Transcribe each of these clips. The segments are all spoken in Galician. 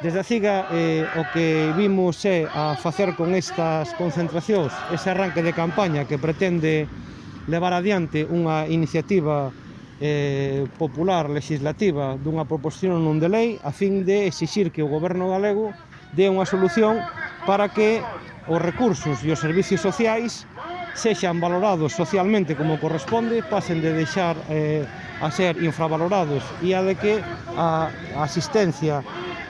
Desde a CIGA eh, o que vimos é a facer con estas concentracións ese arranque de campaña que pretende levar adiante unha iniciativa eh, popular legislativa dunha proposición non de lei a fin de exixir que o goberno galego dé unha solución para que os recursos e os servicios sociais sexan valorados socialmente como corresponde, pasen de deixar eh, a ser infravalorados e a de que a asistencia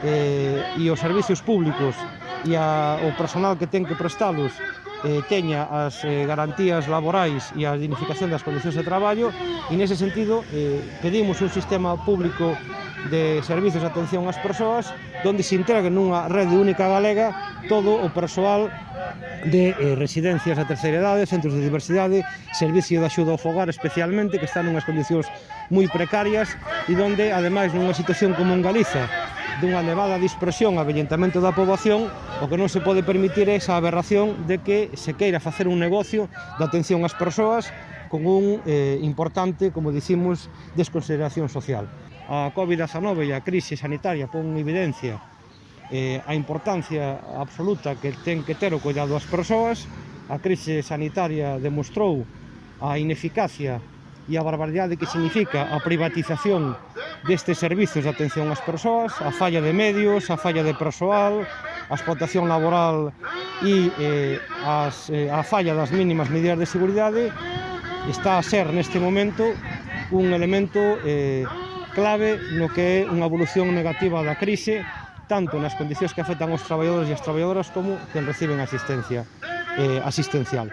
eh, e os servicios públicos e a, o personal que ten que prestalos eh, teña as eh, garantías laborais e a dignificación das condicións de traballo e nese sentido eh, pedimos un sistema público de servizos de atención ás persoas donde se integre nunha rede única galega todo o persoal de eh, residencias a terceira idade, centros de diversidade, servicio de axuda ao fogar especialmente, que están nunhas condicións moi precarias e donde, ademais, nunha situación como en Galiza, dunha elevada dispersión e avellentamento da poboación, o que non se pode permitir é esa aberración de que se queira facer un negocio da atención ás persoas con un eh, importante, como dicimos, desconsideración social. A COVID-19 e a crise sanitaria pon en evidencia eh, a importancia absoluta que ten que ter o cuidado ás persoas, a crise sanitaria demostrou a ineficacia e a barbaridade que significa a privatización destes servizos de atención ás persoas, a falla de medios, a falla de persoal, a explotación laboral e eh, as, eh, a falla das mínimas medidas de seguridade está a ser neste momento un elemento eh, clave no que é unha evolución negativa da crise tanto nas condicións que afectan os traballadores e as traballadoras como que reciben asistencia eh, asistencial.